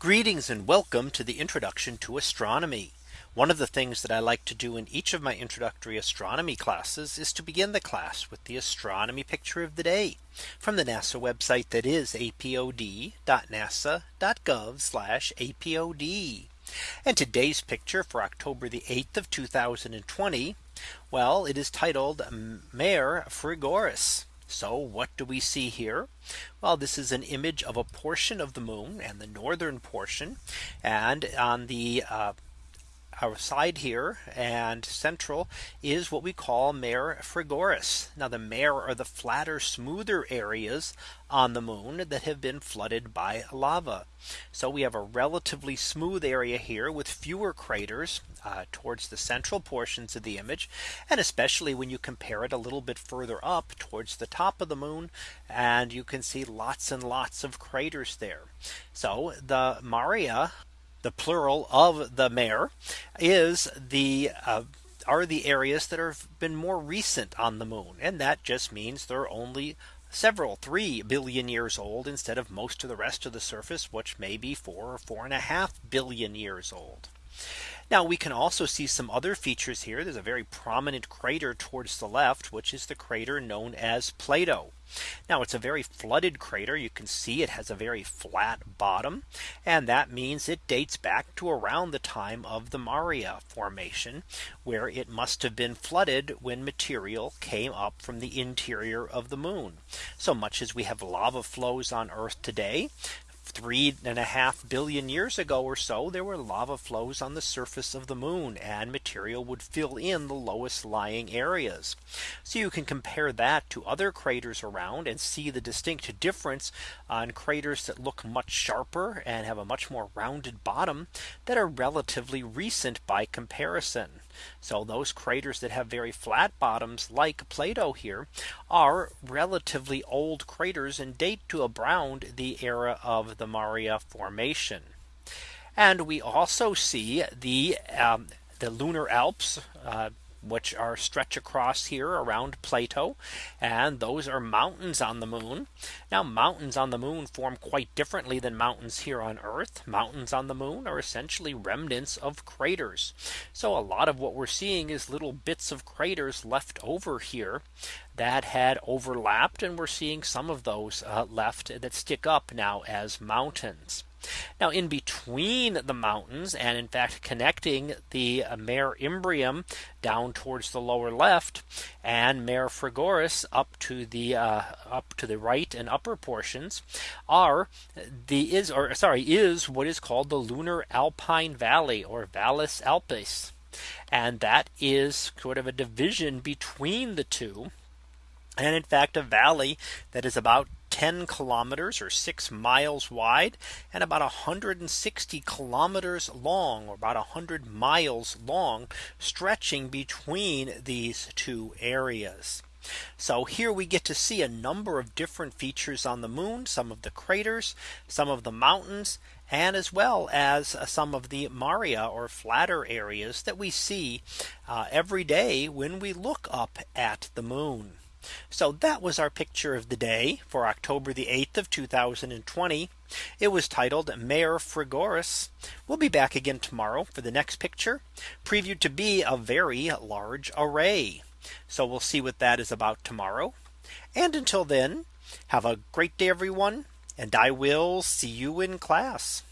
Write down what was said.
Greetings and welcome to the introduction to astronomy. One of the things that I like to do in each of my introductory astronomy classes is to begin the class with the astronomy picture of the day from the NASA website that is apod.nasa.gov apod. And today's picture for October the 8th of 2020. Well, it is titled Mare Frigoris. So what do we see here? Well, this is an image of a portion of the moon and the northern portion. And on the uh, our side here and central is what we call Mare Frigoris. Now the mare are the flatter smoother areas on the moon that have been flooded by lava. So we have a relatively smooth area here with fewer craters uh, towards the central portions of the image. And especially when you compare it a little bit further up towards the top of the moon. And you can see lots and lots of craters there. So the Maria the plural of the mare is the uh, are the areas that have been more recent on the moon. And that just means they're only several 3 billion years old instead of most of the rest of the surface, which may be four or four and a half billion years old. Now we can also see some other features here. There's a very prominent crater towards the left, which is the crater known as Plato. Now it's a very flooded crater. You can see it has a very flat bottom. And that means it dates back to around the time of the Maria formation, where it must have been flooded when material came up from the interior of the moon. So much as we have lava flows on Earth today, three and a half billion years ago or so there were lava flows on the surface of the moon and material would fill in the lowest lying areas. So you can compare that to other craters around and see the distinct difference on craters that look much sharper and have a much more rounded bottom that are relatively recent by comparison. So those craters that have very flat bottoms like Plato here are relatively old craters and date to around the era of the Maria formation. And we also see the um, the lunar Alps uh, which are stretch across here around Plato. And those are mountains on the moon. Now mountains on the moon form quite differently than mountains here on Earth. Mountains on the moon are essentially remnants of craters. So a lot of what we're seeing is little bits of craters left over here that had overlapped and we're seeing some of those uh, left that stick up now as mountains. Now in between the mountains and in fact connecting the Mare Imbrium down towards the lower left and Mare Frigoris up to the uh, up to the right and upper portions are the is or sorry is what is called the lunar alpine valley or Vallis Alpes. And that is sort of a division between the two. And in fact, a valley that is about 10 kilometers or six miles wide and about 160 kilometers long or about 100 miles long stretching between these two areas. So here we get to see a number of different features on the moon, some of the craters, some of the mountains, and as well as some of the Maria or flatter areas that we see uh, every day when we look up at the moon. So that was our picture of the day for October the 8th of 2020. It was titled Mare Frigoris. We'll be back again tomorrow for the next picture previewed to be a very large array. So we'll see what that is about tomorrow. And until then, have a great day, everyone. And I will see you in class.